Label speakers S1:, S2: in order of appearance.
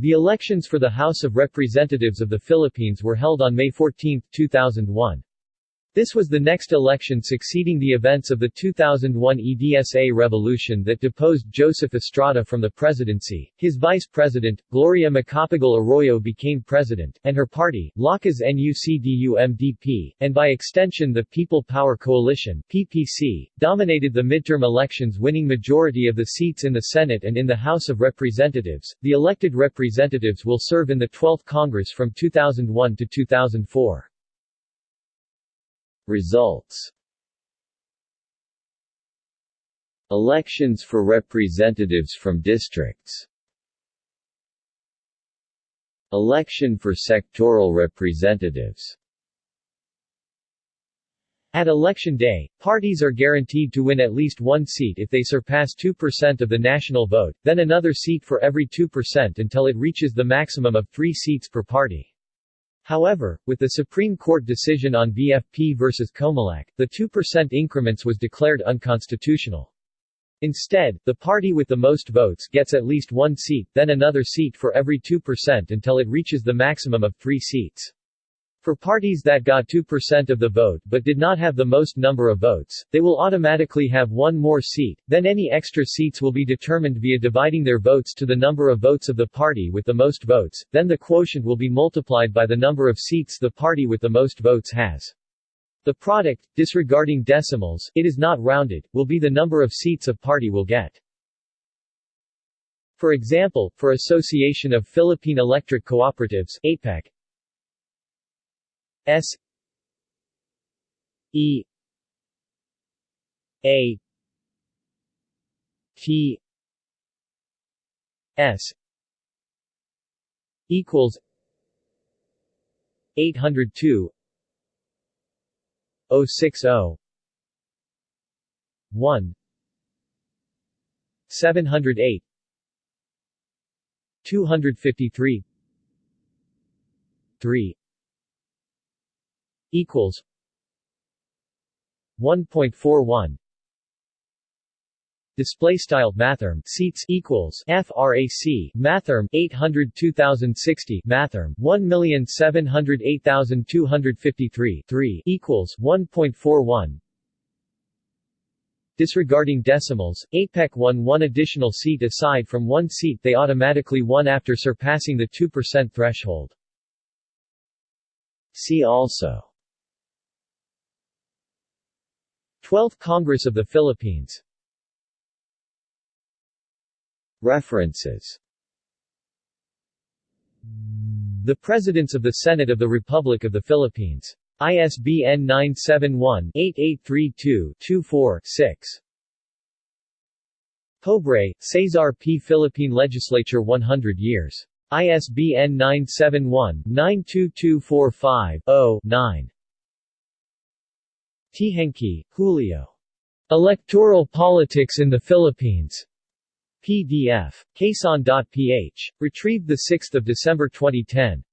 S1: The elections for the House of Representatives of the Philippines were held on May 14, 2001. This was the next election succeeding the events of the 2001 EDSA revolution that deposed Joseph Estrada from the presidency. His vice president, Gloria Macapagal Arroyo became president, and her party, Lakas NUCD-UMDP, and by extension the People Power Coalition PPC, dominated the midterm elections winning majority of the seats in the Senate and in the House of Representatives. The elected representatives will serve in the 12th Congress from 2001 to 2004.
S2: Results. Elections for representatives from districts. Election for sectoral representatives.
S1: At election day, parties are guaranteed to win at least one seat if they surpass 2% of the national vote, then another seat for every 2% until it reaches the maximum of three seats per party. However, with the Supreme Court decision on VFP versus Comelec, the 2% increments was declared unconstitutional. Instead, the party with the most votes gets at least one seat, then another seat for every 2% until it reaches the maximum of three seats. For parties that got 2% of the vote but did not have the most number of votes, they will automatically have one more seat, then any extra seats will be determined via dividing their votes to the number of votes of the party with the most votes, then the quotient will be multiplied by the number of seats the party with the most votes has. The product, disregarding decimals, it is not rounded, will be the number of seats a party will get. For example, for Association of Philippine Electric Cooperatives APEC, S E A T S equals eight hundred two O six O one seven hundred eight two hundred fifty three three equals 1.41 Display style mathrm seats equals frac mathrm 800,060 mathrm 1,708,253 3 equals 1.41 Disregarding decimals, APEC won one additional seat aside from one seat they automatically won after surpassing the 2% threshold.
S2: See also
S1: 12th Congress of the Philippines
S2: References
S1: The Presidents of the Senate of the Republic of the Philippines. ISBN 971-8832-24-6. Pobre, Cesar P. Philippine Legislature 100 years. ISBN 971-92245-0-9. Teehankee, Julio. Electoral Politics in the Philippines. PDF. Quezon.ph. Retrieved 6 December 2010.